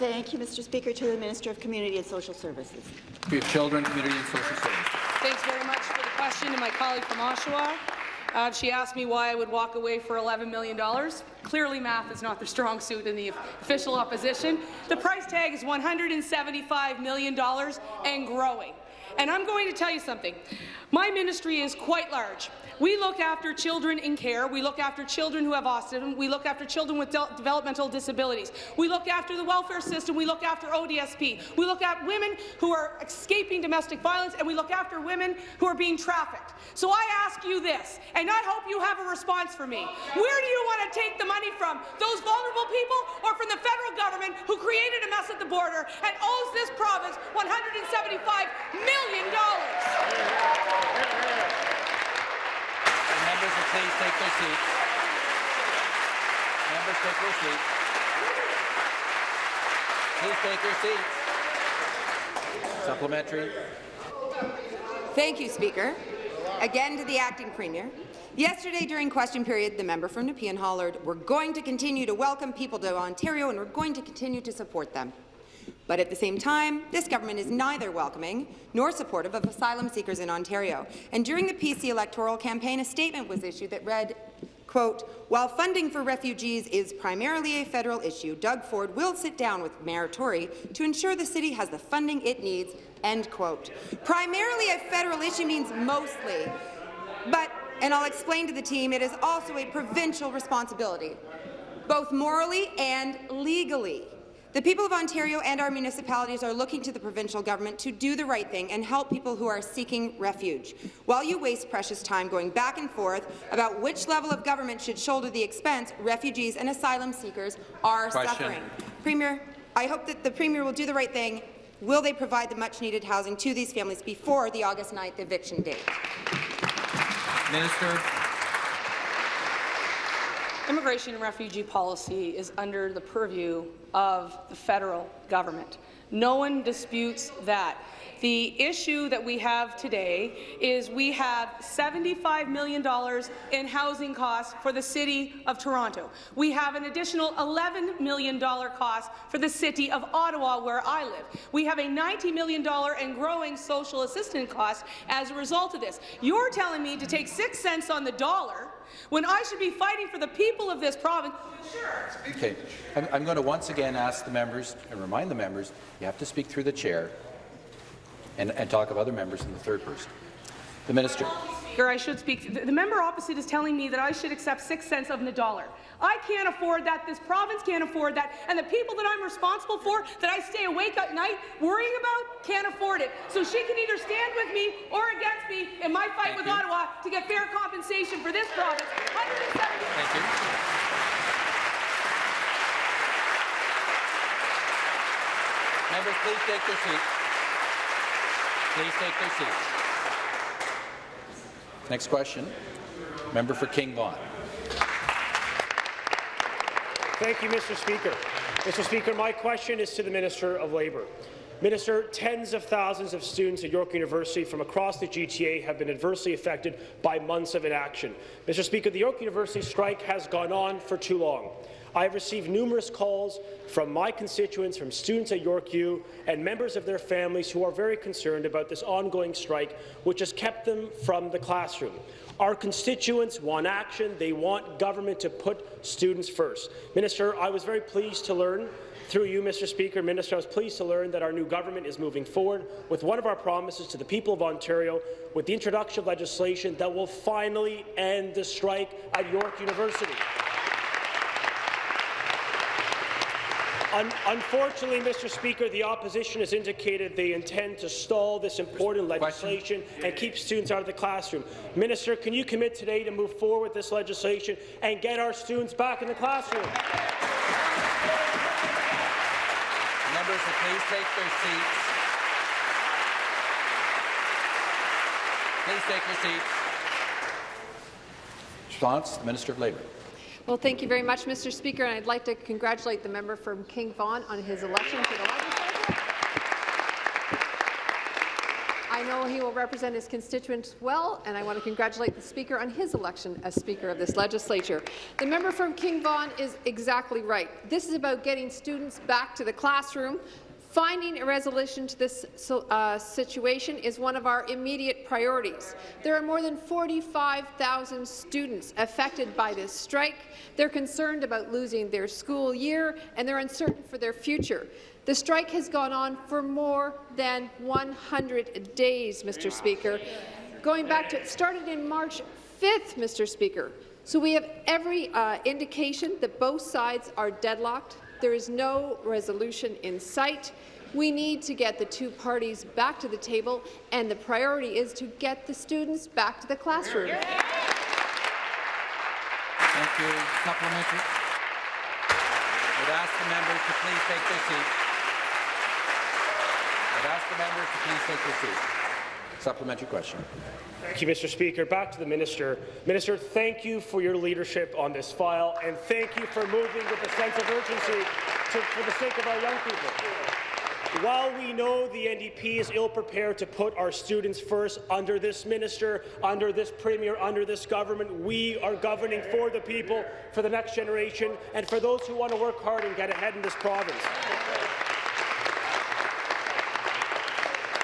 Thank you, Mr. Speaker. To the Minister of Community and Social Services. For Children, Community and Social Services. Thanks very much for the question to my colleague from Oshawa. Uh, she asked me why I would walk away for $11 million. Clearly, math is not the strong suit in the official opposition. The price tag is $175 million and growing. And I'm going to tell you something. My ministry is quite large. We look after children in care. We look after children who have autism. We look after children with de developmental disabilities. We look after the welfare system. We look after ODSP. We look at women who are escaping domestic violence, and we look after women who are being trafficked. So I ask you this, and I hope you have a response for me. Where do you want to take the money from? Those vulnerable people or from the federal government who created a mess at the border and owes this province $175 million? Members will please take their seats. Members take their seats. Please take your seats. Supplementary. Thank you, Speaker. Again to the acting premier. Yesterday, during question period, the member from Nepean hollered, we're going to continue to welcome people to Ontario and we're going to continue to support them. But at the same time, this government is neither welcoming nor supportive of asylum seekers in Ontario. And during the PC electoral campaign, a statement was issued that read, quote, while funding for refugees is primarily a federal issue, Doug Ford will sit down with Mayor Tory to ensure the city has the funding it needs, end quote. Primarily a federal issue means mostly, but, and I'll explain to the team, it is also a provincial responsibility, both morally and legally. The people of Ontario and our municipalities are looking to the provincial government to do the right thing and help people who are seeking refuge. While you waste precious time going back and forth about which level of government should shoulder the expense, refugees and asylum seekers are Question. suffering. Premier, I hope that the Premier will do the right thing. Will they provide the much-needed housing to these families before the August 9th eviction date? Minister. Immigration and refugee policy is under the purview of the federal government. No one disputes that. The issue that we have today is we have $75 million in housing costs for the City of Toronto. We have an additional $11 million cost for the City of Ottawa, where I live. We have a $90 million and growing social assistance cost as a result of this. You're telling me to take six cents on the dollar when I should be fighting for the people of this province. Okay. I'm, I'm going to once again ask the members and remind the members you have to speak through the chair and, and talk of other members in the third person. The minister. Or I should speak. The, the member opposite is telling me that I should accept six cents of the dollar. I can't afford that. This province can't afford that. And the people that I'm responsible for, that I stay awake at night worrying about, can't afford it. So she can either stand with me or against me in my fight Thank with you. Ottawa to get fair compensation for this province. Thank you. Members, please take their seats. Please take their seats. Next question. Member for King Vaughan. Thank you, Mr. Speaker. Mr. Speaker, my question is to the Minister of Labour. Minister, tens of thousands of students at York University from across the GTA have been adversely affected by months of inaction. Mr. Speaker, the York University strike has gone on for too long. I have received numerous calls from my constituents, from students at York U, and members of their families who are very concerned about this ongoing strike, which has kept them from the classroom. Our constituents want action. They want government to put students first. Minister, I was very pleased to learn through you, Mr. Speaker, Minister, I was pleased to learn that our new government is moving forward with one of our promises to the people of Ontario with the introduction of legislation that will finally end the strike at York University. Un unfortunately, Mr. Speaker, the opposition has indicated they intend to stall this important legislation and keep students out of the classroom. Minister, can you commit today to move forward with this legislation and get our students back in the classroom? Members, please take their seats. Please take your seats. Response, Minister of Labour. Well, thank you very much, Mr. Speaker, and I'd like to congratulate the member from King Vaughan on his election to the legislature. I know he will represent his constituents well, and I want to congratulate the Speaker on his election as Speaker of this legislature. The member from King Vaughan is exactly right. This is about getting students back to the classroom. Finding a resolution to this uh, situation is one of our immediate priorities. There are more than 45,000 students affected by this strike. They're concerned about losing their school year, and they're uncertain for their future. The strike has gone on for more than 100 days, Mr. Speaker. Going back to it started in March 5th, Mr. Speaker. So we have every uh, indication that both sides are deadlocked. There is no resolution in sight. We need to get the two parties back to the table, and the priority is to get the students back to the classroom. Thank you. Supplementary. I would ask the members to please take their seats. I would ask the members to please take their seats. Supplementary question. Thank you, Mr. Speaker. Back to the minister. Minister, thank you for your leadership on this file, and thank you for moving with a sense of urgency to, for the sake of our young people. While we know the NDP is ill-prepared to put our students first under this minister, under this premier, under this government, we are governing for the people, for the next generation, and for those who want to work hard and get ahead in this province.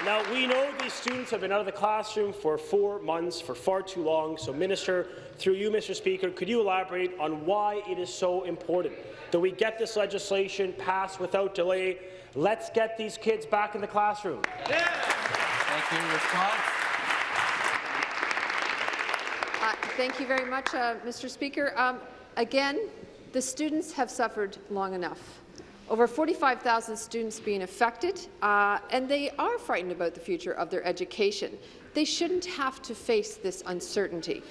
Now, we know these students have been out of the classroom for four months, for far too long. So, Minister, through you, Mr. Speaker, could you elaborate on why it is so important that we get this legislation passed without delay? Let's get these kids back in the classroom. Yeah. Thank you. Response? Uh, thank you very much, uh, Mr. Speaker. Um, again, the students have suffered long enough over 45,000 students being affected, uh, and they are frightened about the future of their education. They shouldn't have to face this uncertainty.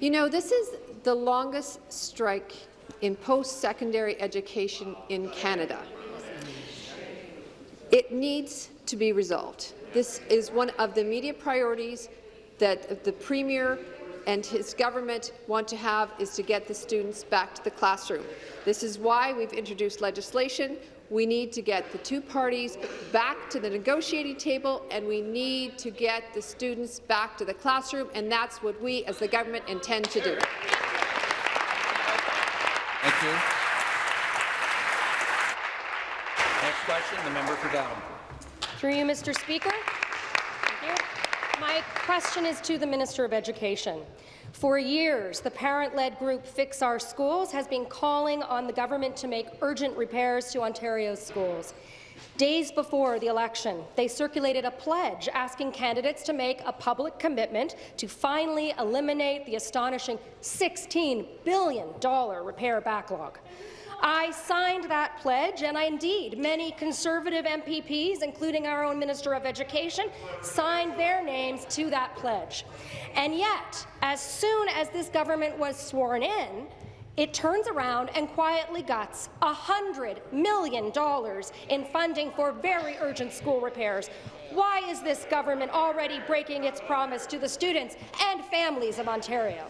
You know, this is the longest strike in post-secondary education in Canada. It needs to be resolved. This is one of the immediate priorities that the Premier and his government want to have is to get the students back to the classroom. This is why we've introduced legislation. We need to get the two parties back to the negotiating table, and we need to get the students back to the classroom, and that's what we, as the government, intend to do. Thank you. Next question, the member for Davenport. Through you, Mr. Speaker. Thank you. My question is to the Minister of Education. For years, the parent-led group Fix Our Schools has been calling on the government to make urgent repairs to Ontario's schools. Days before the election, they circulated a pledge asking candidates to make a public commitment to finally eliminate the astonishing $16 billion repair backlog. I signed that pledge, and I, indeed, many Conservative MPPs, including our own Minister of Education, signed their names to that pledge. And yet, as soon as this government was sworn in, it turns around and quietly guts $100 million in funding for very urgent school repairs. Why is this government already breaking its promise to the students and families of Ontario?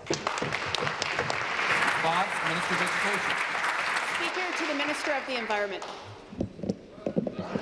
Response, Minister of Education. Speaker, to the Minister of the Environment.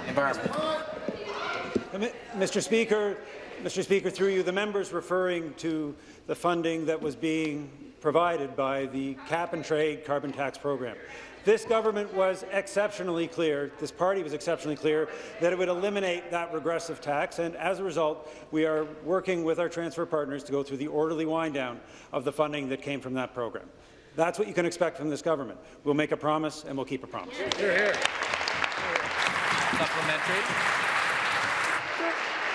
Environment. Uh, Mr. Speaker, Mr. Speaker, through you, the members referring to the funding that was being provided by the cap-and-trade carbon tax program. This government was exceptionally clear, this party was exceptionally clear, that it would eliminate that regressive tax, and as a result, we are working with our transfer partners to go through the orderly wind-down of the funding that came from that program. That's what you can expect from this government. We'll make a promise, and we'll keep a promise. Hear, hear. Supplementary.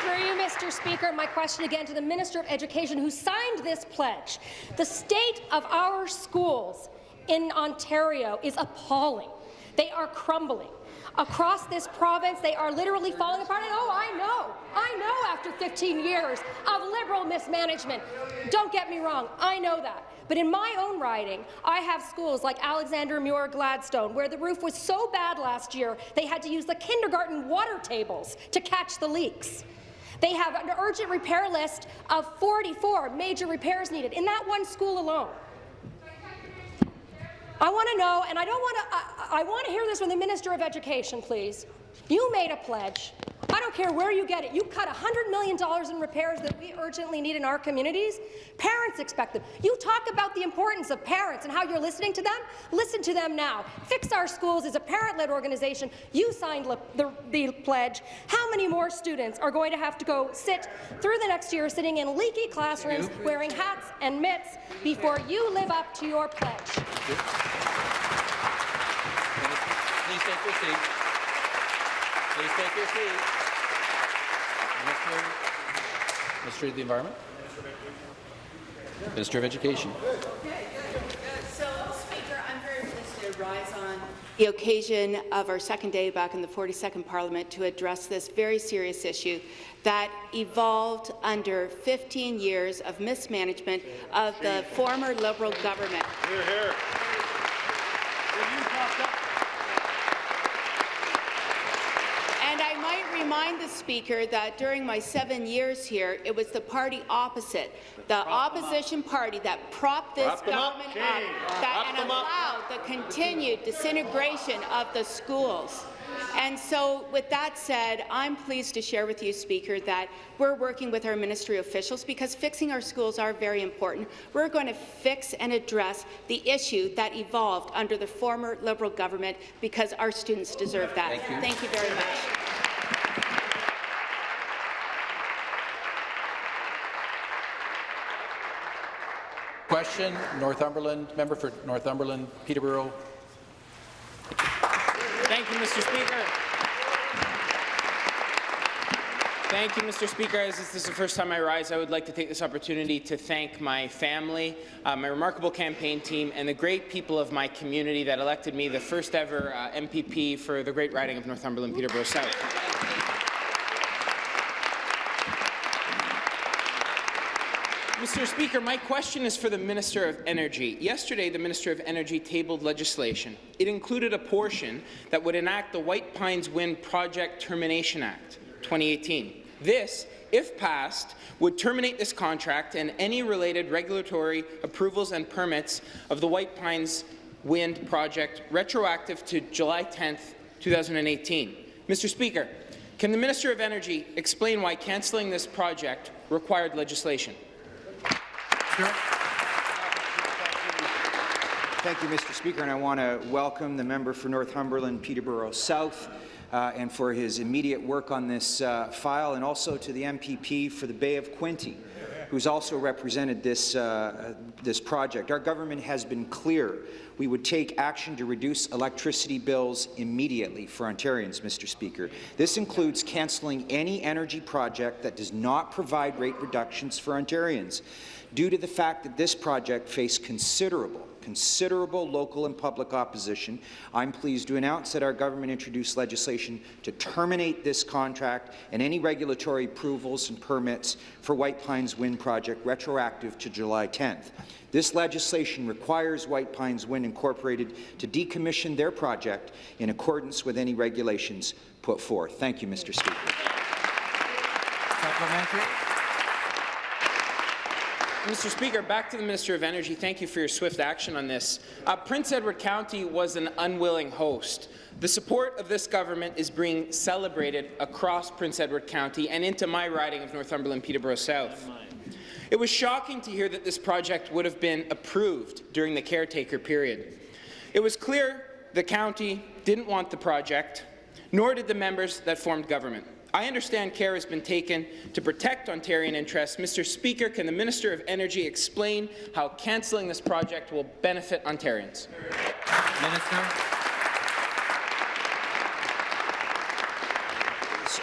Through you, Mr. Speaker, my question again to the Minister of Education who signed this pledge. The state of our schools in Ontario is appalling. They are crumbling. Across this province, they are literally falling apart. And oh, I know, I know after 15 years of Liberal mismanagement. Don't get me wrong, I know that. But in my own riding, I have schools like Alexander Muir Gladstone, where the roof was so bad last year they had to use the kindergarten water tables to catch the leaks. They have an urgent repair list of 44 major repairs needed in that one school alone. I want to know, and I don't want to, I, I want to hear this from the Minister of Education, please. You made a pledge. I don't care where you get it. You cut $100 million in repairs that we urgently need in our communities. Parents expect them. You talk about the importance of parents and how you're listening to them. Listen to them now. Fix Our Schools is a parent-led organization. You signed the, the pledge. How many more students are going to have to go sit through the next year sitting in leaky classrooms wearing hats and mitts before you live up to your pledge? Please take your seat. Please take your seat. Minister, Minister of the Environment. Minister of Education. So, Speaker, I'm very pleased to rise on the occasion of our second day back in the 42nd Parliament to address this very serious issue that evolved under 15 years of mismanagement of the former Liberal government. Hear, hear. And I might remind the Speaker that during my seven years here, it was the party opposite, the opposition party that propped this Prop them up, government up, that, and up. allowed the continued disintegration of the schools. And so, with that said, I'm pleased to share with you, Speaker, that we're working with our ministry officials because fixing our schools are very important. We're going to fix and address the issue that evolved under the former Liberal government because our students deserve that. Thank you. Thank you very much. Question, Northumberland, member for Northumberland, Peterborough. Thank you, Mr. Speaker. Thank you, Mr. Speaker. As this is the first time I rise, I would like to take this opportunity to thank my family, uh, my remarkable campaign team, and the great people of my community that elected me the first ever uh, MPP for the great riding of Northumberland Peterborough South. Mr. Speaker, my question is for the Minister of Energy. Yesterday, the Minister of Energy tabled legislation. It included a portion that would enact the White Pines Wind Project Termination Act 2018. This, if passed, would terminate this contract and any related regulatory approvals and permits of the White Pines Wind Project retroactive to July 10, 2018. Mr. Speaker, can the Minister of Energy explain why cancelling this project required legislation? Thank you, Mr. Speaker, and I want to welcome the member for Northumberland, Peterborough South, uh, and for his immediate work on this uh, file, and also to the MPP for the Bay of Quinte, who's also represented this, uh, this project. Our government has been clear. We would take action to reduce electricity bills immediately for Ontarians, Mr. Speaker. This includes cancelling any energy project that does not provide rate reductions for Ontarians due to the fact that this project faced considerable considerable local and public opposition, I'm pleased to announce that our government introduced legislation to terminate this contract and any regulatory approvals and permits for White Pines Wind Project retroactive to July 10th. This legislation requires White Pines Wind Incorporated to decommission their project in accordance with any regulations put forth. Thank you, Mr. Speaker. Supplementary. Mr. Speaker, back to the Minister of Energy. Thank you for your swift action on this. Uh, Prince Edward County was an unwilling host. The support of this government is being celebrated across Prince Edward County and into my riding of Northumberland Peterborough South. It was shocking to hear that this project would have been approved during the caretaker period. It was clear the county didn't want the project, nor did the members that formed government. I understand care has been taken to protect Ontarian interests. Mr. Speaker, can the Minister of Energy explain how cancelling this project will benefit Ontarians? Minister.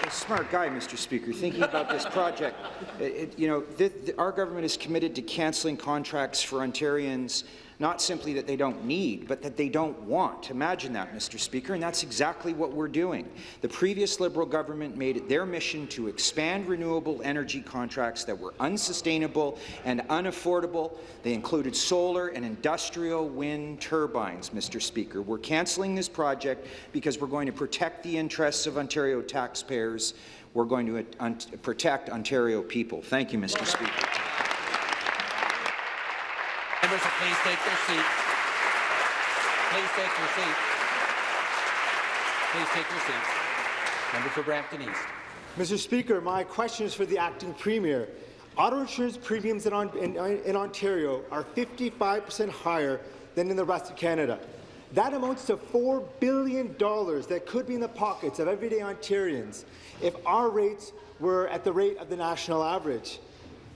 a smart guy, Mr. Speaker, thinking about this project. <laughs> It, you know, th th our government is committed to cancelling contracts for Ontarians not simply that they don't need, but that they don't want. Imagine that, Mr. Speaker, and that's exactly what we're doing. The previous Liberal government made it their mission to expand renewable energy contracts that were unsustainable and unaffordable. They included solar and industrial wind turbines, Mr. Speaker. We're cancelling this project because we're going to protect the interests of Ontario taxpayers. We're going to uh, protect Ontario people. Thank you, Mr. Speaker. Members, please take their seats. Please take your seats. Please take your seats. Member for Brampton East. Mr. Speaker, my question is for the acting premier. Auto insurance premiums in, in, uh, in Ontario are 55% higher than in the rest of Canada. That amounts to $4 billion that could be in the pockets of everyday Ontarians if our rates were at the rate of the national average.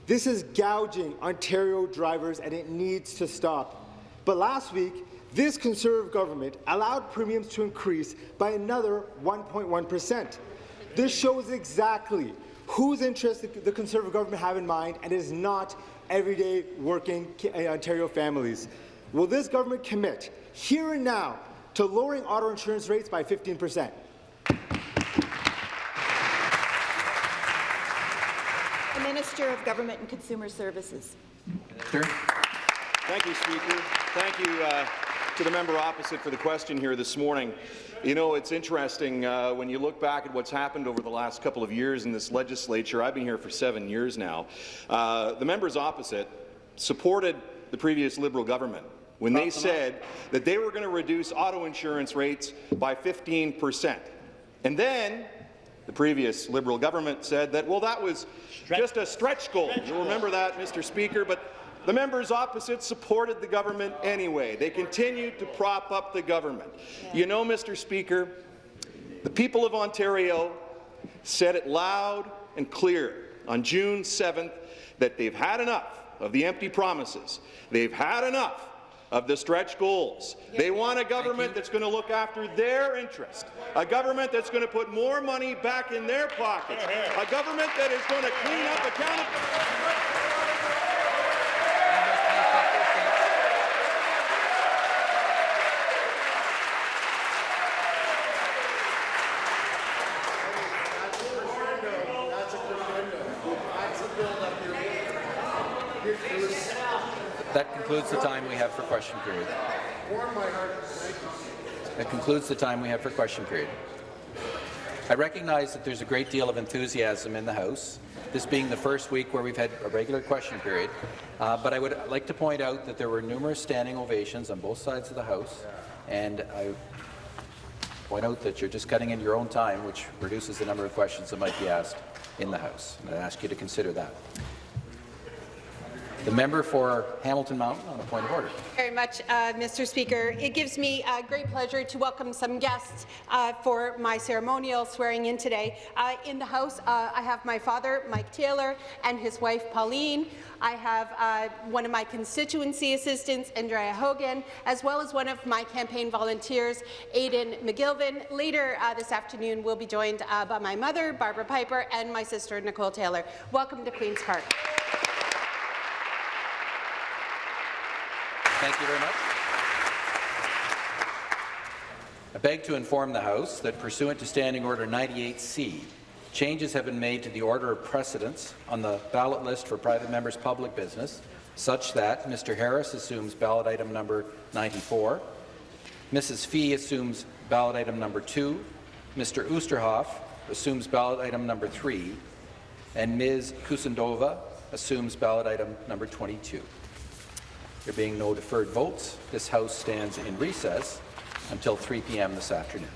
This is gouging Ontario drivers, and it needs to stop. But last week, this Conservative government allowed premiums to increase by another 1.1 percent. This shows exactly whose interests the Conservative government have in mind, and it is not everyday working uh, Ontario families. Will this government commit, here and now, to lowering auto insurance rates by 15 percent? Minister of Government and Consumer Services. Sure. Thank you, Speaker. Thank you uh, to the member opposite for the question here this morning. You know, it's interesting uh, when you look back at what's happened over the last couple of years in this legislature. I've been here for seven years now. Uh, the members opposite supported the previous Liberal government when they said that they were going to reduce auto insurance rates by 15 percent. And then the previous Liberal government said that, well, that was stretch. just a stretch goal. Stretch You'll remember that, Mr. Speaker, but the members opposite supported the government anyway. They continued to prop up the government. Yeah. You know, Mr. Speaker, the people of Ontario said it loud and clear on June 7th that they've had enough of the empty promises. They've had enough of the stretch goals. They want a government that's going to look after their interest, a government that's going to put more money back in their pockets, a government that is going to clean up accountability. That concludes the time we have for question period. That concludes the time we have for question period. I recognize that there's a great deal of enthusiasm in the House, this being the first week where we've had a regular question period, uh, but I would like to point out that there were numerous standing ovations on both sides of the House, and I point out that you're just cutting in your own time, which reduces the number of questions that might be asked in the House. And I ask you to consider that. The member for Hamilton Mountain on a point of order. Very much, uh, Mr. Speaker. It gives me a great pleasure to welcome some guests uh, for my ceremonial swearing in today. Uh, in the House, uh, I have my father, Mike Taylor, and his wife, Pauline. I have uh, one of my constituency assistants, Andrea Hogan, as well as one of my campaign volunteers, Aidan McGilvin. Later uh, this afternoon, we'll be joined by my mother, Barbara Piper, and my sister, Nicole Taylor. Welcome to Queen's Park. Thank you very much. I beg to inform the House that pursuant to Standing Order 98C, changes have been made to the order of precedence on the ballot list for private members' public business, such that Mr. Harris assumes ballot item number 94, Mrs. Fee assumes ballot item number 2, Mr. Oosterhoff assumes ballot item number 3, and Ms. Kusendova assumes ballot item number 22. There being no deferred votes, this House stands in recess until 3 p.m. this afternoon.